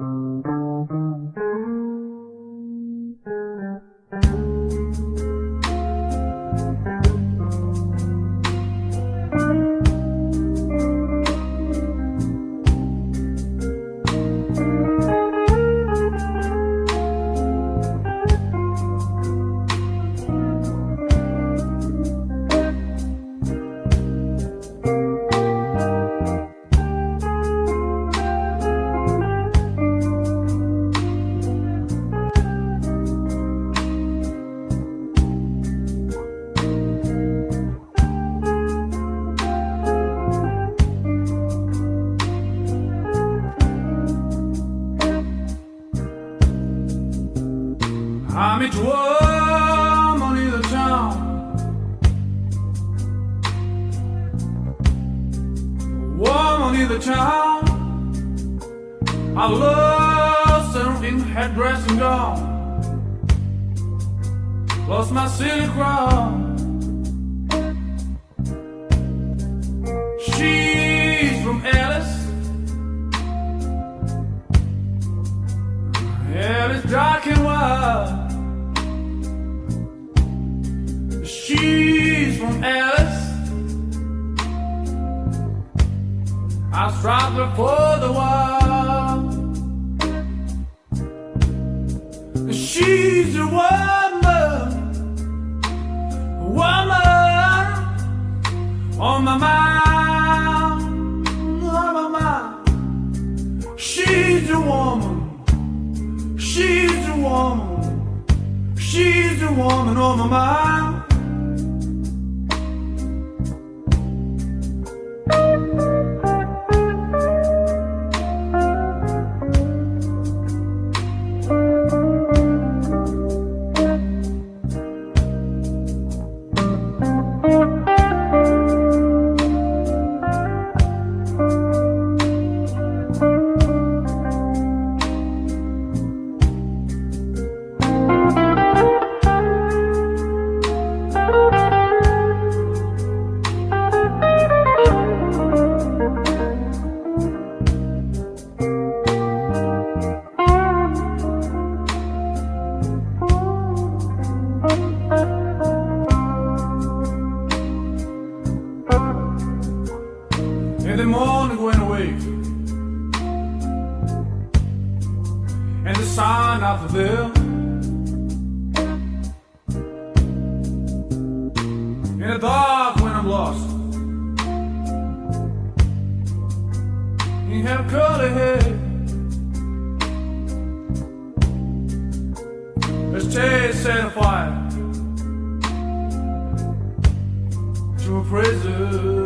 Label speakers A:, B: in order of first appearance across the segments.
A: I'm each woman in the town. Woman in the town. I lost her in headdress and gown. Lost my silly crown. From Alice. I strive her for the while. She's a woman, woman on my mind, on my mind. She's a woman, she's a woman, she's a woman on my mind. And the sun out there In the dark when I'm lost You have curly hair Let's take set a fire To a prison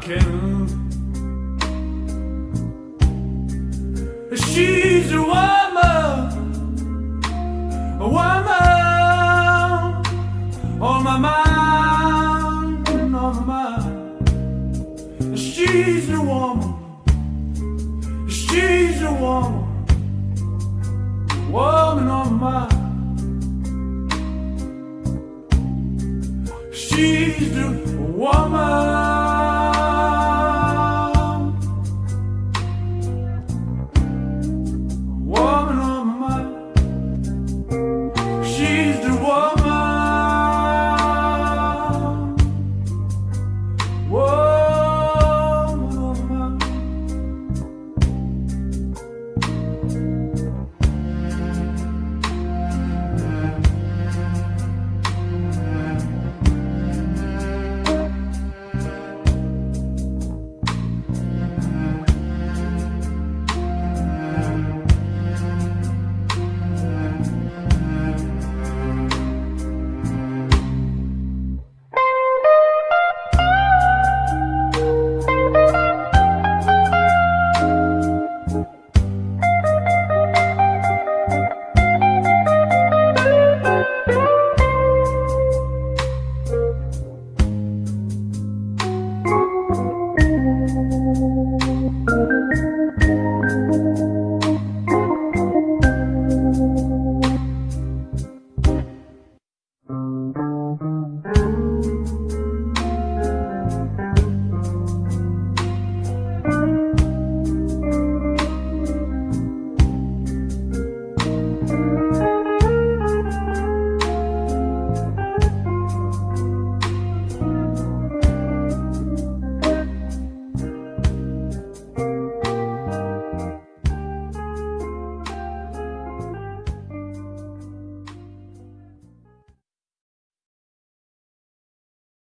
A: cannon. She's a woman, a woman on my mind, on my mind. She's a woman, she's woman, woman on my mind. She's the woman. The woman.